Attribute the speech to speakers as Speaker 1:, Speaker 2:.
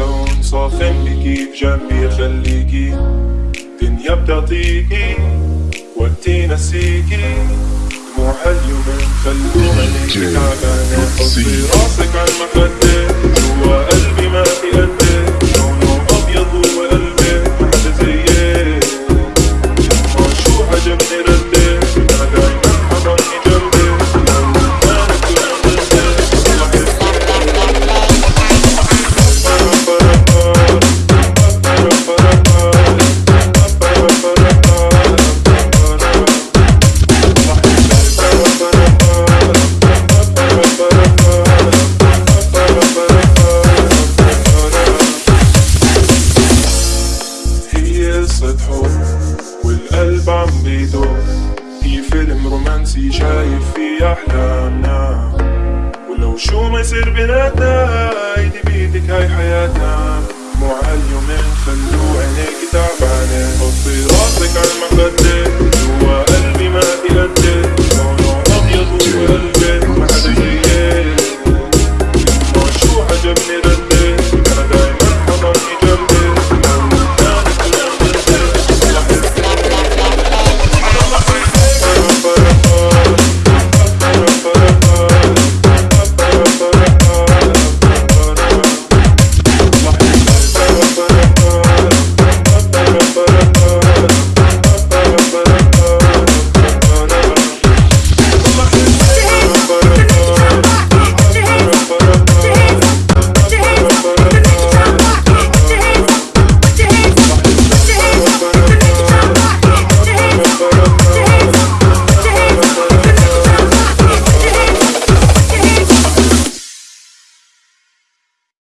Speaker 1: هون صافن بيكي بجنبي خليكي. دنيا بتعطيكي وقتي نسيكي. دموع هاليومين خلوا عينيكي تعبانة حطي راسك عالمخدة قصة حب والقلب عم بيدق هي فيلم رومانسي شايف فيه أحلامنا. ولو شو ما يصير بيناتنا ايدي بيدك هاي حياتنا. مو عاليومين خلو عينيك تعبانة. حطي راسك عالمخدة جوا قلبي ما في قدك لونه أبيض وقلبك ما حدا زيك ما شو عجبني ردك